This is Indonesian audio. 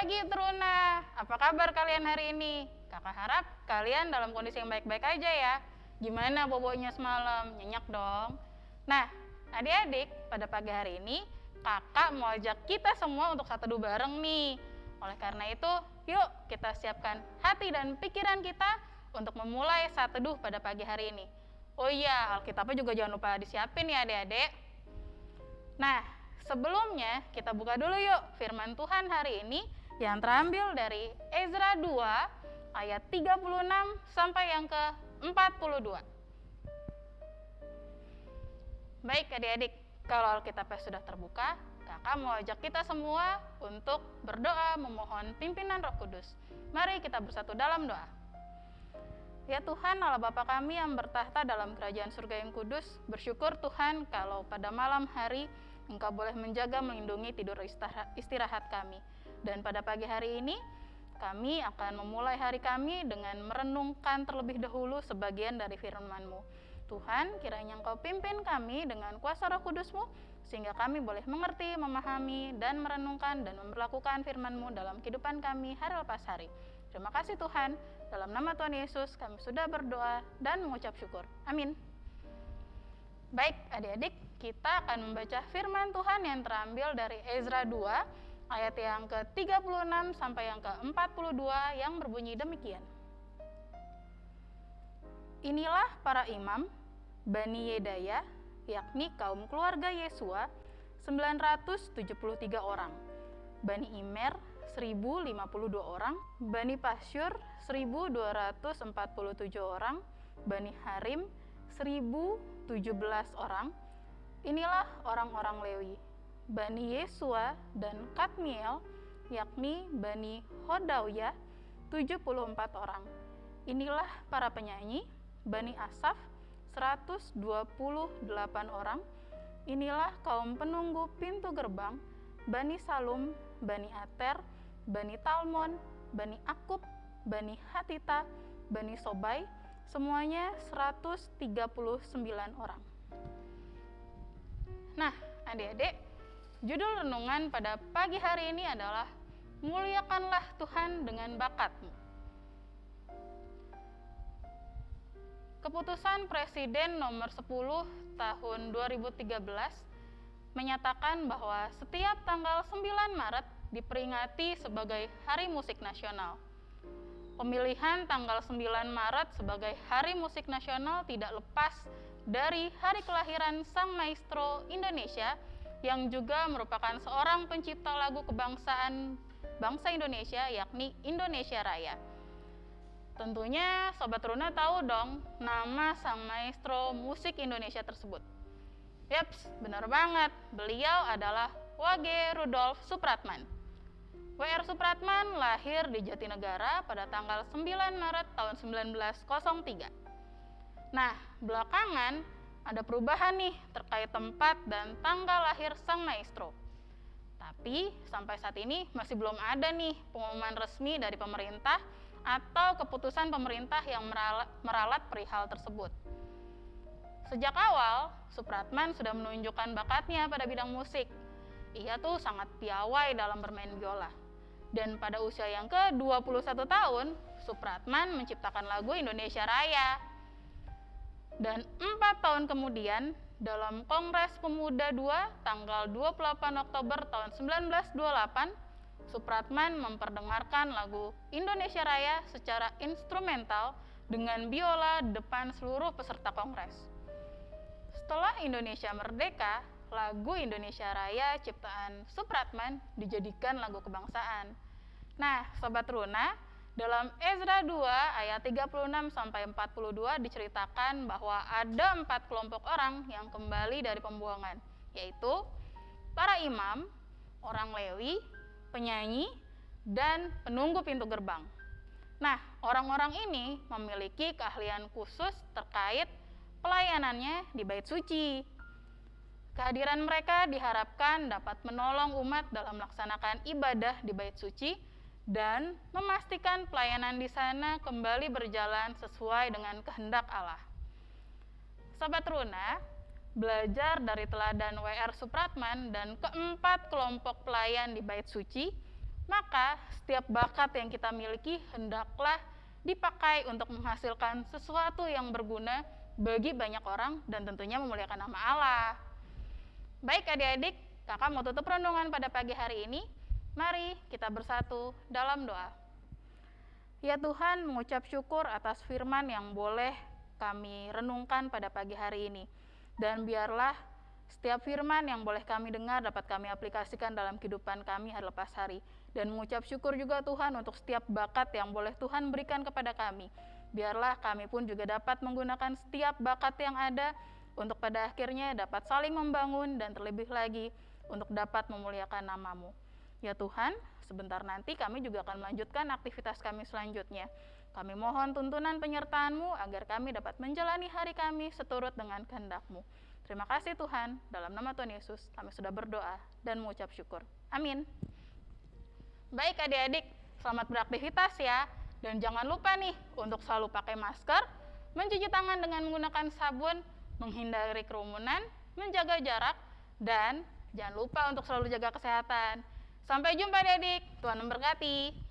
pagi Truna, apa kabar kalian hari ini? Kakak harap kalian dalam kondisi yang baik-baik aja ya. Gimana bobonya semalam? Nyenyak dong. Nah, adik-adik, pada pagi hari ini kakak mau ajak kita semua untuk satu dua bareng nih. Oleh karena itu, yuk kita siapkan hati dan pikiran kita untuk memulai saat teduh pada pagi hari ini. Oh iya, Alkitabnya juga jangan lupa disiapin ya adik-adik. Nah, sebelumnya kita buka dulu yuk firman Tuhan hari ini yang terambil dari Ezra 2 ayat 36 sampai yang ke 42. Baik adik-adik, kalau Alkitabnya sudah terbuka, kakak mau ajak kita semua untuk berdoa memohon pimpinan roh kudus. Mari kita bersatu dalam doa. Ya Tuhan Allah Bapa kami yang bertahta dalam kerajaan surga yang kudus, bersyukur Tuhan kalau pada malam hari Engkau boleh menjaga melindungi tidur istirahat kami. Dan pada pagi hari ini kami akan memulai hari kami dengan merenungkan terlebih dahulu sebagian dari firman-Mu. Tuhan, kiranya Engkau pimpin kami dengan kuasa roh kudus-Mu, sehingga kami boleh mengerti, memahami, dan merenungkan dan memperlakukan firman-Mu dalam kehidupan kami hari lepas hari. Terima kasih Tuhan, dalam nama Tuhan Yesus kami sudah berdoa dan mengucap syukur. Amin. Baik adik-adik, kita akan membaca firman Tuhan yang terambil dari Ezra 2 ayat yang ke-36 sampai yang ke-42 yang berbunyi demikian. Inilah para imam Bani Yedaya, yakni kaum keluarga Yesua, 973 orang. Bani Imer, 1052 orang, Bani Pasyur 1247 orang, Bani Harim 1017 orang. Inilah orang-orang Lewi, Bani Yesua dan Katmiel, yakni Bani Hodawya 74 orang. Inilah para penyanyi, Bani Asaf 128 orang. Inilah kaum penunggu pintu gerbang, Bani Salum, Bani Ater, Bani Talmon, Bani Akub, Bani Hatita, Bani Sobai, semuanya 139 orang. Nah, adik-adik, judul renungan pada pagi hari ini adalah Muliakanlah Tuhan dengan bakatmu. Keputusan Presiden nomor 10 tahun 2013 menyatakan bahwa setiap tanggal 9 Maret diperingati sebagai Hari Musik Nasional. Pemilihan tanggal 9 Maret sebagai Hari Musik Nasional tidak lepas dari hari kelahiran sang maestro Indonesia yang juga merupakan seorang pencipta lagu kebangsaan bangsa Indonesia yakni Indonesia Raya. Tentunya Sobat Runa tahu dong nama sang maestro musik Indonesia tersebut. Yaps, benar banget. Beliau adalah Wage Rudolf Supratman. W.R. Supratman lahir di Jatinegara pada tanggal 9 Maret tahun 1903. Nah, belakangan ada perubahan nih terkait tempat dan tanggal lahir sang maestro. Tapi sampai saat ini masih belum ada nih pengumuman resmi dari pemerintah atau keputusan pemerintah yang meralat, perihal tersebut. Sejak awal, Supratman sudah menunjukkan bakatnya pada bidang musik. Ia tuh sangat piawai dalam bermain biola. Dan pada usia yang ke-21 tahun, Supratman menciptakan lagu Indonesia Raya. Dan empat tahun kemudian, dalam Kongres Pemuda II tanggal 28 Oktober tahun 1928, Supratman memperdengarkan lagu Indonesia Raya secara instrumental dengan biola depan seluruh peserta kongres. Setelah Indonesia merdeka, lagu Indonesia Raya ciptaan Supratman dijadikan lagu kebangsaan. Nah, Sobat Runa, dalam Ezra 2 ayat 36 sampai 42 diceritakan bahwa ada empat kelompok orang yang kembali dari pembuangan, yaitu para imam, orang Lewi, penyanyi, dan penunggu pintu gerbang. Nah, orang-orang ini memiliki keahlian khusus terkait pelayanannya di bait suci, Kehadiran mereka diharapkan dapat menolong umat dalam melaksanakan ibadah di bait suci dan memastikan pelayanan di sana kembali berjalan sesuai dengan kehendak Allah. Sobat Runa, belajar dari teladan WR Supratman dan keempat kelompok pelayan di bait suci Maka setiap bakat yang kita miliki hendaklah dipakai untuk menghasilkan sesuatu yang berguna bagi banyak orang dan tentunya memuliakan nama Allah. Baik adik-adik, kakak mau tutup renungan pada pagi hari ini. Mari kita bersatu dalam doa. Ya Tuhan, mengucap syukur atas firman yang boleh kami renungkan pada pagi hari ini. Dan biarlah setiap firman yang boleh kami dengar dapat kami aplikasikan dalam kehidupan kami hari lepas hari. Dan mengucap syukur juga Tuhan untuk setiap bakat yang boleh Tuhan berikan kepada kami. Biarlah kami pun juga dapat menggunakan setiap bakat yang ada untuk pada akhirnya dapat saling membangun dan terlebih lagi untuk dapat memuliakan namamu. Ya Tuhan, sebentar nanti kami juga akan melanjutkan aktivitas kami selanjutnya. Kami mohon tuntunan penyertaan-Mu agar kami dapat menjalani hari kami seturut dengan kehendak-Mu. Terima kasih Tuhan, dalam nama Tuhan Yesus kami sudah berdoa dan mengucap syukur. Amin. Baik adik-adik, selamat beraktivitas ya. Dan jangan lupa nih untuk selalu pakai masker, mencuci tangan dengan menggunakan sabun, menghindari kerumunan, menjaga jarak, dan jangan lupa untuk selalu jaga kesehatan. Sampai jumpa adik-adik, Tuhan memberkati.